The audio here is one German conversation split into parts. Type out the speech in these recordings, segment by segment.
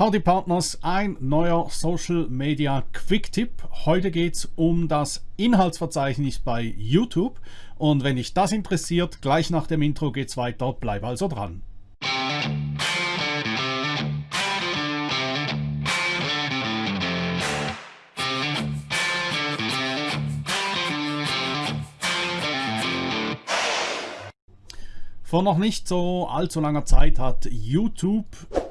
Howdy Partners, ein neuer Social Media Quick Tipp. Heute geht es um das Inhaltsverzeichnis bei YouTube und wenn dich das interessiert, gleich nach dem Intro geht es weiter, bleib also dran. Vor noch nicht so allzu langer Zeit hat YouTube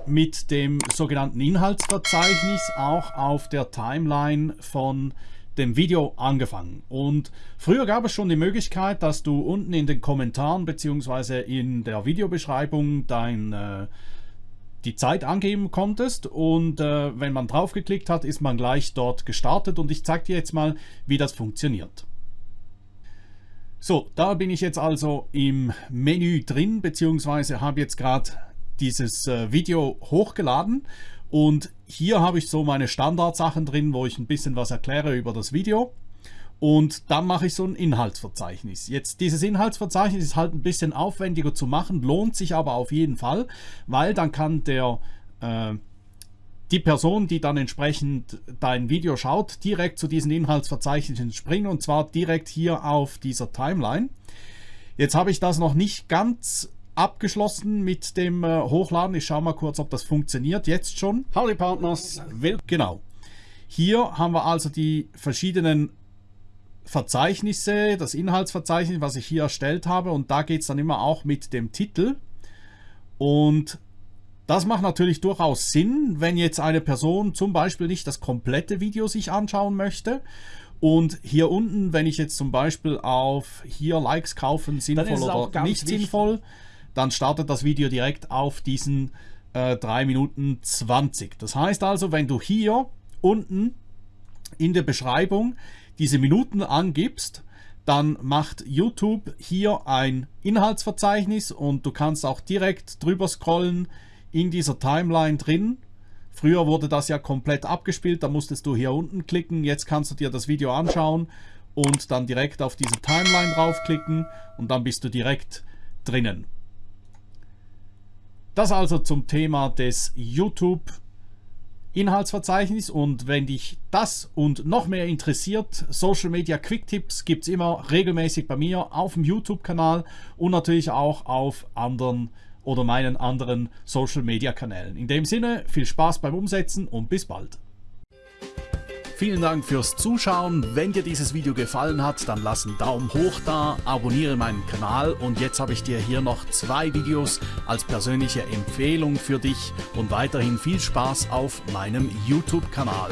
mit dem sogenannten Inhaltsverzeichnis auch auf der Timeline von dem Video angefangen. Und früher gab es schon die Möglichkeit, dass du unten in den Kommentaren bzw. in der Videobeschreibung dein, äh, die Zeit angeben konntest und äh, wenn man draufgeklickt hat, ist man gleich dort gestartet und ich zeige dir jetzt mal, wie das funktioniert. So, da bin ich jetzt also im Menü drin, beziehungsweise habe jetzt gerade dieses äh, Video hochgeladen und hier habe ich so meine Standardsachen drin, wo ich ein bisschen was erkläre über das Video und dann mache ich so ein Inhaltsverzeichnis. Jetzt dieses Inhaltsverzeichnis ist halt ein bisschen aufwendiger zu machen, lohnt sich aber auf jeden Fall, weil dann kann der äh, die Person, die dann entsprechend dein Video schaut, direkt zu diesen Inhaltsverzeichnissen springen und zwar direkt hier auf dieser Timeline. Jetzt habe ich das noch nicht ganz abgeschlossen mit dem äh, Hochladen. Ich schaue mal kurz, ob das funktioniert. Jetzt schon. Howdy Partners. Genau. Hier haben wir also die verschiedenen Verzeichnisse, das Inhaltsverzeichnis, was ich hier erstellt habe. Und da geht es dann immer auch mit dem Titel. Und das macht natürlich durchaus Sinn, wenn jetzt eine Person zum Beispiel nicht das komplette Video sich anschauen möchte. Und hier unten, wenn ich jetzt zum Beispiel auf hier Likes kaufen, sinnvoll oder nicht wichtig. sinnvoll, dann startet das Video direkt auf diesen äh, 3 Minuten 20. Das heißt also, wenn du hier unten in der Beschreibung diese Minuten angibst, dann macht YouTube hier ein Inhaltsverzeichnis und du kannst auch direkt drüber scrollen in dieser Timeline drin. Früher wurde das ja komplett abgespielt, da musstest du hier unten klicken, jetzt kannst du dir das Video anschauen und dann direkt auf diese Timeline draufklicken und dann bist du direkt drinnen. Das also zum Thema des YouTube Inhaltsverzeichnis und wenn dich das und noch mehr interessiert, Social Media Quick Tipps gibt es immer regelmäßig bei mir auf dem YouTube-Kanal und natürlich auch auf anderen oder meinen anderen Social Media Kanälen. In dem Sinne, viel Spaß beim Umsetzen und bis bald. Vielen Dank fürs Zuschauen. Wenn dir dieses Video gefallen hat, dann lass einen Daumen hoch da, abonniere meinen Kanal und jetzt habe ich dir hier noch zwei Videos als persönliche Empfehlung für dich und weiterhin viel Spaß auf meinem YouTube-Kanal.